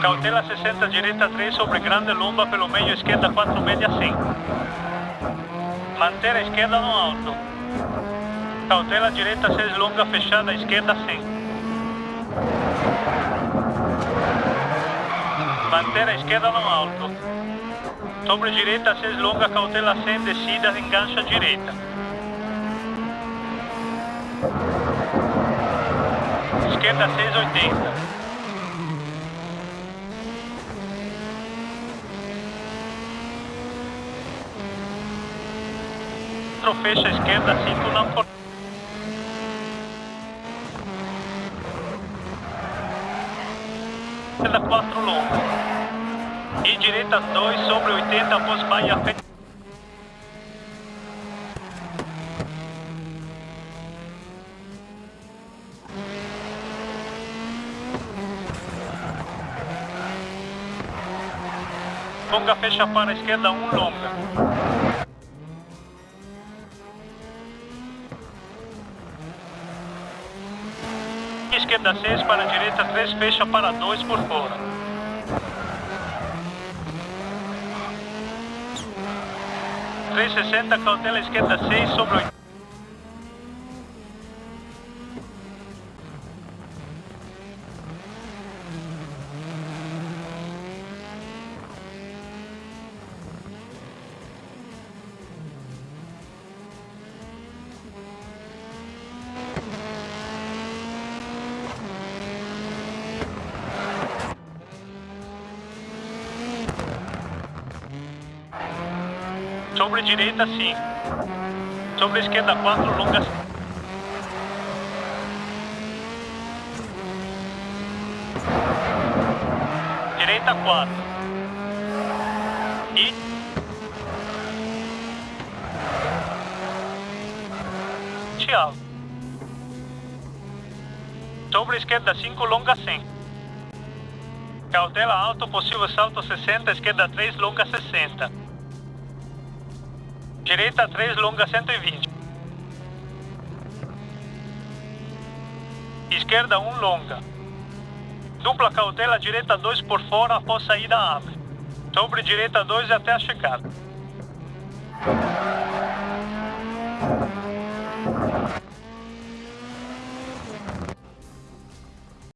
Cautela 60, direita 3 sobre grande lomba pelo meio, esquerda 4, média 100. Manter a esquerda no alto. Cautela direita 6, longa fechada, esquerda 100. Manter a esquerda no alto. Sobre direita 6, longa, cautela 100, descida, engancha direita. Esquerda 680. Fecha a esquerda, 5 não for... Esquerda 4 longa. E direita 2 sobre 80 após baia frente. Longa fecha para a esquerda 1 um, longa. Esquerda 6 para a direita 3, fecha para 2 por fora. Três sessenta, cautela esquerda 6 sobre 80. Sobre direita, sim. Sobre esquerda, quatro longas. Direita, quatro. E... Tchau. Sobre esquerda, cinco longa, 100. Cautela alto, possível salto 60, esquerda 3, longa 60. Direita 3, longa 120. Esquerda 1, longa. Dupla cautela, direita 2 por fora, após saída abre. Sobre direita 2 até a chegada.